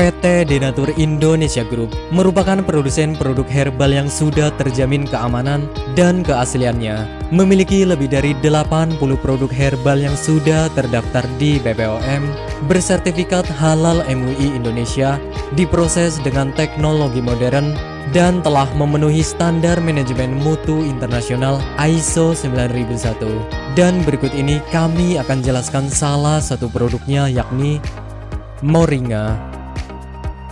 PT Denatur Indonesia Group merupakan produsen produk herbal yang sudah terjamin keamanan dan keasliannya. Memiliki lebih dari 80 produk herbal yang sudah terdaftar di BPOM, bersertifikat halal MUI Indonesia, diproses dengan teknologi modern, dan telah memenuhi standar manajemen mutu internasional ISO 9001. Dan berikut ini kami akan jelaskan salah satu produknya yakni Moringa.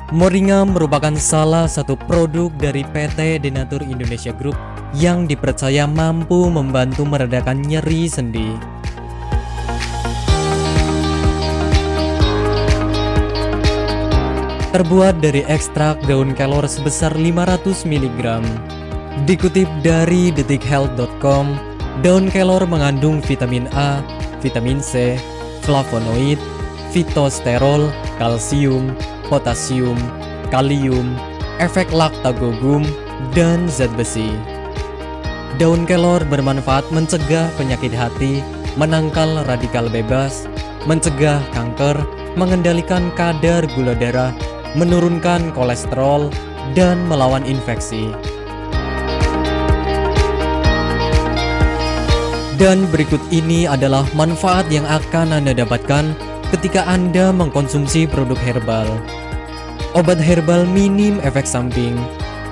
Moringa merupakan salah satu produk dari PT Denatur Indonesia Group yang dipercaya mampu membantu meredakan nyeri sendi. Terbuat dari ekstrak daun kelor sebesar 500 mg. Dikutip dari detikhealth.com, daun kelor mengandung vitamin A, vitamin C, flavonoid, fitosterol, kalsium, potasium, kalium, efek laktagogum, dan zat besi. Daun kelor bermanfaat mencegah penyakit hati, menangkal radikal bebas, mencegah kanker, mengendalikan kadar gula darah, menurunkan kolesterol, dan melawan infeksi. Dan berikut ini adalah manfaat yang akan Anda dapatkan ketika Anda mengkonsumsi produk herbal. Obat herbal minim efek samping.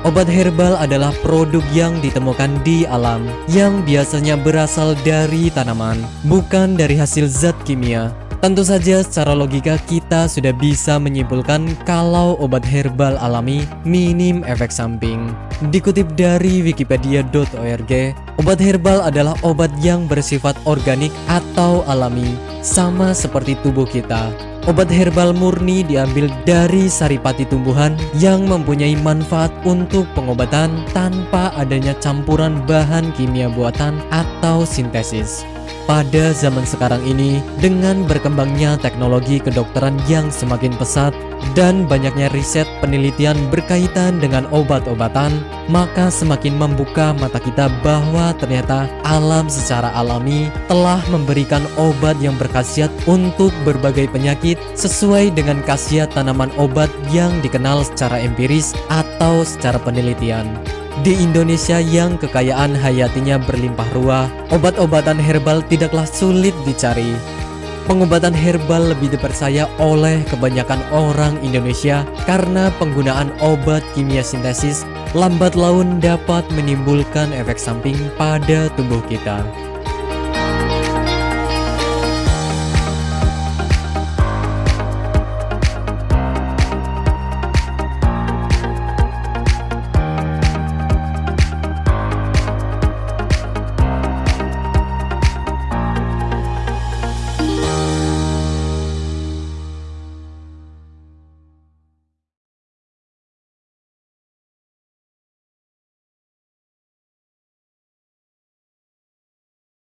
Obat herbal adalah produk yang ditemukan di alam yang biasanya berasal dari tanaman, bukan dari hasil zat kimia. Tentu saja secara logika kita sudah bisa menyimpulkan kalau obat herbal alami minim efek samping. Dikutip dari wikipedia.org, obat herbal adalah obat yang bersifat organik atau alami, sama seperti tubuh kita. Obat herbal murni diambil dari saripati tumbuhan yang mempunyai manfaat untuk pengobatan tanpa adanya campuran bahan kimia buatan atau sintesis. Pada zaman sekarang ini, dengan berkembangnya teknologi kedokteran yang semakin pesat dan banyaknya riset penelitian berkaitan dengan obat-obatan, maka semakin membuka mata kita bahwa ternyata alam secara alami telah memberikan obat yang berkhasiat untuk berbagai penyakit sesuai dengan khasiat tanaman obat yang dikenal secara empiris atau secara penelitian. Di Indonesia yang kekayaan hayatinya berlimpah ruah, obat-obatan herbal tidaklah sulit dicari. Pengobatan herbal lebih dipercaya oleh kebanyakan orang Indonesia karena penggunaan obat kimia sintesis lambat laun dapat menimbulkan efek samping pada tubuh kita.